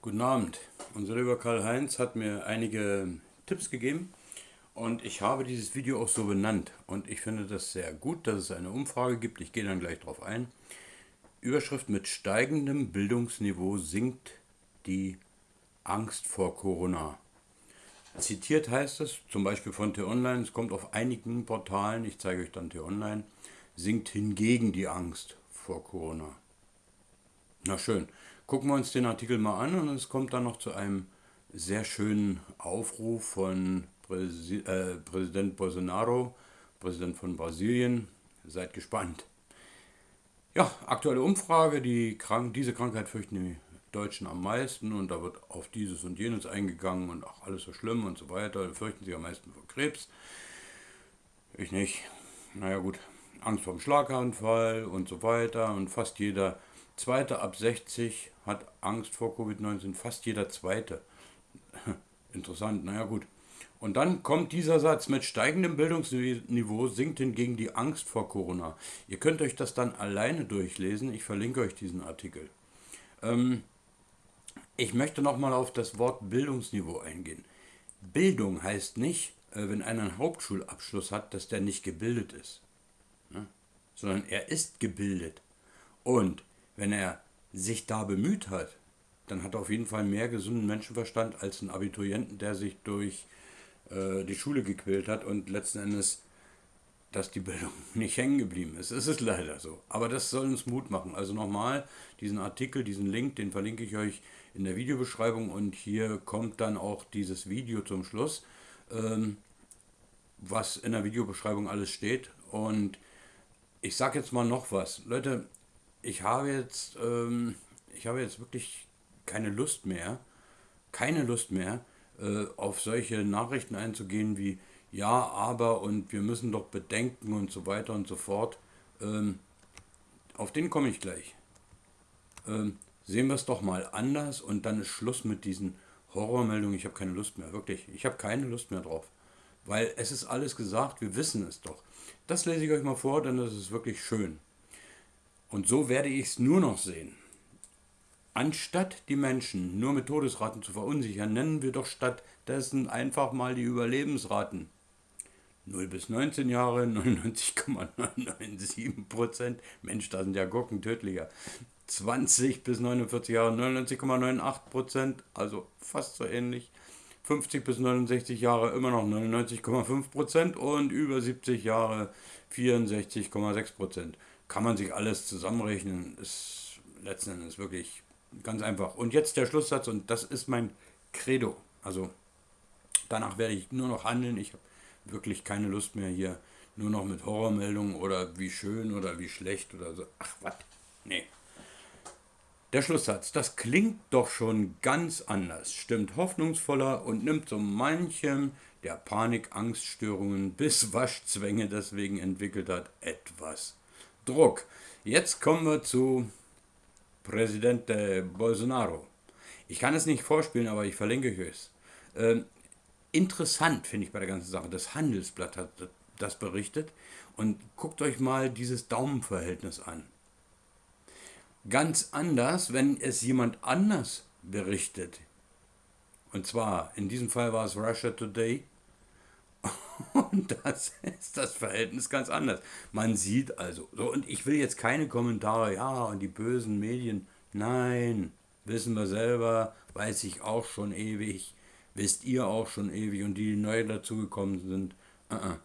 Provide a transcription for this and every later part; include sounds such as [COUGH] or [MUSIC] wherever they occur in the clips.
Guten Abend. Unser lieber Karl-Heinz hat mir einige Tipps gegeben und ich habe dieses Video auch so benannt. Und ich finde das sehr gut, dass es eine Umfrage gibt. Ich gehe dann gleich darauf ein. Überschrift mit steigendem Bildungsniveau sinkt die Angst vor Corona. Zitiert heißt es, zum Beispiel von T-Online, es kommt auf einigen Portalen, ich zeige euch dann T-Online, sinkt hingegen die Angst vor Corona. Na schön. Gucken wir uns den Artikel mal an und es kommt dann noch zu einem sehr schönen Aufruf von Präsi äh, Präsident Bolsonaro, Präsident von Brasilien. Seid gespannt. Ja, aktuelle Umfrage, die Krank diese Krankheit fürchten die Deutschen am meisten und da wird auf dieses und jenes eingegangen und auch alles so schlimm und so weiter. Fürchten sie am meisten vor Krebs. Ich nicht. Naja gut, Angst vor dem Schlaganfall und so weiter und fast jeder Zweite ab 60 hat Angst vor Covid-19, fast jeder Zweite. [LAUGHS] Interessant, naja gut. Und dann kommt dieser Satz, mit steigendem Bildungsniveau sinkt hingegen die Angst vor Corona. Ihr könnt euch das dann alleine durchlesen, ich verlinke euch diesen Artikel. Ähm, ich möchte nochmal auf das Wort Bildungsniveau eingehen. Bildung heißt nicht, äh, wenn einer einen Hauptschulabschluss hat, dass der nicht gebildet ist, ne? sondern er ist gebildet. Und wenn er sich da bemüht hat, dann hat er auf jeden Fall mehr gesunden Menschenverstand als ein Abiturienten, der sich durch äh, die Schule gequält hat und letzten Endes, dass die Bildung [LAUGHS] nicht hängen geblieben ist. Es ist leider so. Aber das soll uns Mut machen. Also nochmal, diesen Artikel, diesen Link, den verlinke ich euch in der Videobeschreibung und hier kommt dann auch dieses Video zum Schluss, ähm, was in der Videobeschreibung alles steht. Und ich sage jetzt mal noch was. Leute, ich habe jetzt, ähm, ich habe jetzt wirklich keine Lust mehr, keine Lust mehr, äh, auf solche Nachrichten einzugehen wie ja, aber und wir müssen doch bedenken und so weiter und so fort. Ähm, auf den komme ich gleich. Ähm, sehen wir es doch mal anders und dann ist Schluss mit diesen Horrormeldungen. Ich habe keine Lust mehr, wirklich. Ich habe keine Lust mehr drauf. Weil es ist alles gesagt, wir wissen es doch. Das lese ich euch mal vor, denn das ist wirklich schön. Und so werde ich es nur noch sehen. Anstatt die Menschen nur mit Todesraten zu verunsichern, nennen wir doch stattdessen einfach mal die Überlebensraten. 0 bis 19 Jahre [LAUGHS] 99,997% Mensch, da sind ja Gurken tödlicher. 20 bis 49 Jahre 99,98% also fast so ähnlich. 50 bis 69 Jahre immer noch 99,5% und über 70 Jahre 64,6 kann man sich alles zusammenrechnen. Ist letzten Endes wirklich ganz einfach. Und jetzt der Schlusssatz, und das ist mein Credo. Also danach werde ich nur noch handeln. Ich habe wirklich keine Lust mehr hier nur noch mit Horrormeldungen oder wie schön oder wie schlecht oder so. Ach, was? Nee. Der Schlusssatz, das klingt doch schon ganz anders, stimmt hoffnungsvoller und nimmt so manchem, der Panik, Angststörungen bis Waschzwänge deswegen entwickelt hat, etwas Druck. Jetzt kommen wir zu Präsident Bolsonaro. Ich kann es nicht vorspielen, aber ich verlinke euch es. Ähm, interessant finde ich bei der ganzen Sache. Das Handelsblatt hat das berichtet. Und guckt euch mal dieses Daumenverhältnis an. Ganz anders, wenn es jemand anders berichtet. Und zwar, in diesem Fall war es Russia Today. Und das [LAUGHS] ist das Verhältnis ganz anders. Man sieht also, so, und ich will jetzt keine Kommentare, ja, und die bösen Medien, nein, wissen wir selber, weiß ich auch schon ewig, wisst ihr auch schon ewig, und die, die neu dazugekommen sind, uh -uh.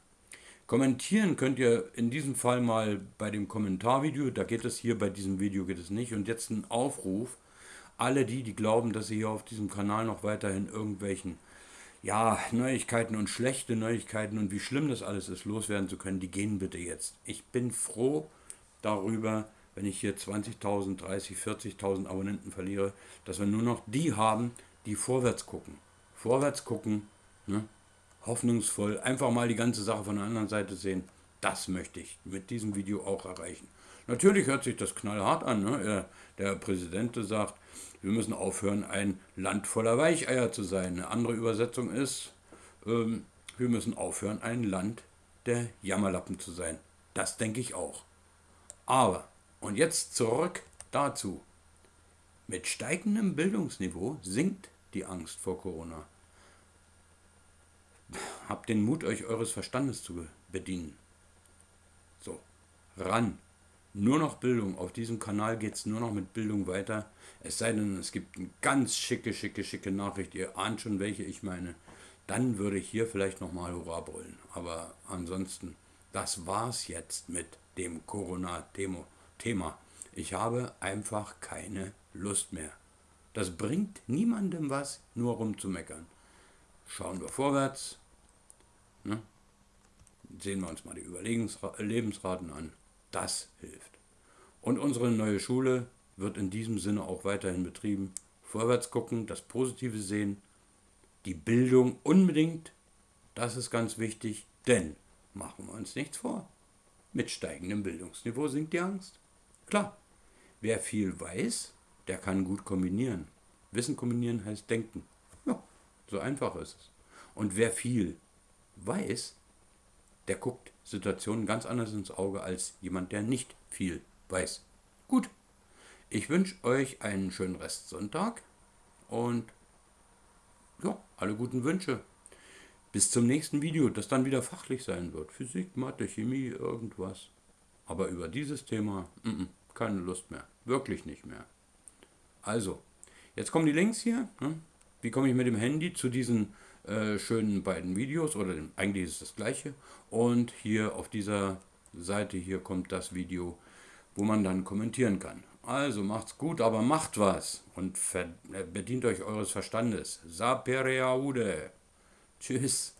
Kommentieren könnt ihr in diesem Fall mal bei dem Kommentarvideo, da geht es hier, bei diesem Video geht es nicht. Und jetzt ein Aufruf, alle die, die glauben, dass sie hier auf diesem Kanal noch weiterhin irgendwelchen ja, Neuigkeiten und schlechte Neuigkeiten und wie schlimm das alles ist, loswerden zu können, die gehen bitte jetzt. Ich bin froh darüber, wenn ich hier 20.000, 30, 40.000 Abonnenten verliere, dass wir nur noch die haben, die vorwärts gucken. Vorwärts gucken, ne? hoffnungsvoll, einfach mal die ganze Sache von der anderen Seite sehen. Das möchte ich mit diesem Video auch erreichen. Natürlich hört sich das knallhart an. Ne? Der Präsident sagt, wir müssen aufhören, ein Land voller Weicheier zu sein. Eine andere Übersetzung ist, ähm, wir müssen aufhören, ein Land der Jammerlappen zu sein. Das denke ich auch. Aber, und jetzt zurück dazu. Mit steigendem Bildungsniveau sinkt die Angst vor Corona. Habt den Mut, euch eures Verstandes zu bedienen. So, ran. Nur noch Bildung. Auf diesem Kanal geht es nur noch mit Bildung weiter. Es sei denn, es gibt eine ganz schicke, schicke, schicke Nachricht. Ihr ahnt schon, welche ich meine. Dann würde ich hier vielleicht nochmal Hurra brüllen. Aber ansonsten, das war's jetzt mit dem Corona-Thema. Ich habe einfach keine Lust mehr. Das bringt niemandem was, nur rumzumeckern. Schauen wir vorwärts. Ne? Sehen wir uns mal die Überlebensraten an. Das hilft. Und unsere neue Schule wird in diesem Sinne auch weiterhin betrieben. Vorwärts gucken, das Positive sehen, die Bildung unbedingt, das ist ganz wichtig, denn machen wir uns nichts vor. Mit steigendem Bildungsniveau sinkt die Angst. Klar, wer viel weiß, der kann gut kombinieren. Wissen kombinieren heißt denken. Ja, so einfach ist es. Und wer viel weiß, der guckt Situationen ganz anders ins Auge als jemand, der nicht viel weiß. Gut, ich wünsche euch einen schönen Restsonntag und ja, alle guten Wünsche. Bis zum nächsten Video, das dann wieder fachlich sein wird. Physik, Mathe, Chemie, irgendwas. Aber über dieses Thema, m -m, keine Lust mehr. Wirklich nicht mehr. Also, jetzt kommen die Links hier. Ne? Wie komme ich mit dem Handy zu diesen äh, schönen beiden Videos? Oder dem, eigentlich ist es das gleiche. Und hier auf dieser Seite hier kommt das Video, wo man dann kommentieren kann. Also macht's gut, aber macht was und äh, bedient euch eures Verstandes. Sapere aude. Tschüss.